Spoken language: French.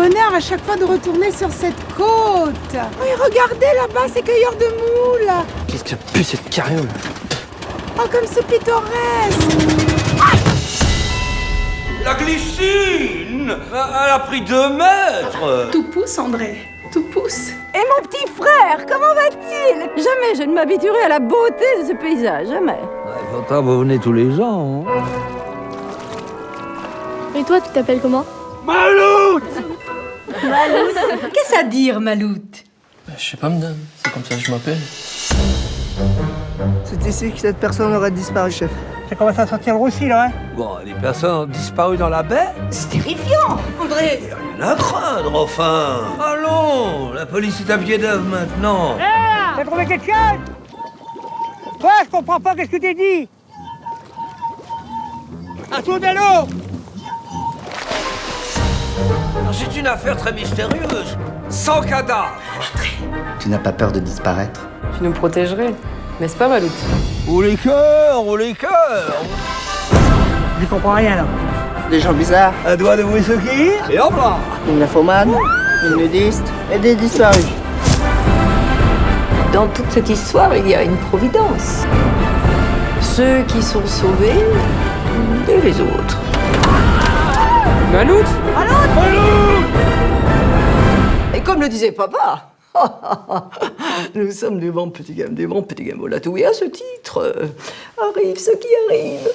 à chaque fois de retourner sur cette côte. Oui, regardez là-bas, ces cueilleurs de moules. Qu'est-ce que ça pue cette carriole? Oh, comme c'est pittoresque. La glycine Elle a pris deux mètres Tout pousse, André. Tout pousse. Et mon petit frère, comment va-t-il? Jamais je ne m'habituerai à la beauté de ce paysage, jamais. Pourtant, vous venez tous les ans. hein. Et toi, tu t'appelles comment? Qu'est-ce à dire, Maloute? Je sais pas, madame. C'est comme ça que je m'appelle. C'est ici que cette personne aurait disparu, chef. Ça commence à sentir le roussi, là, hein? Bon, les personnes ont disparu dans la baie? C'est terrifiant, André. Rien à craindre, enfin. Allons La police est à pied d'œuvre maintenant. T'as trouvé quelque chose? Quoi Je comprends pas, qu'est-ce que t'es dit? Un tour de l'eau C'est une affaire très mystérieuse Sans cadavre Tu n'as pas peur de disparaître Tu nous protégerais, n'est-ce pas, Maloute? Ou les cœurs, ou les cœurs Je comprends rien, là. Des gens bizarres, Un doigt de whisky Et hop là une nymphomane, une nudiste et des disparus. Dans toute cette histoire, il y a une providence. Ceux qui sont sauvés et les autres. Maloute Et comme le disait papa, nous sommes des bons petits gammes, des bons petits gammes. Voilà tout. Et à ce titre, arrive ce qui arrive.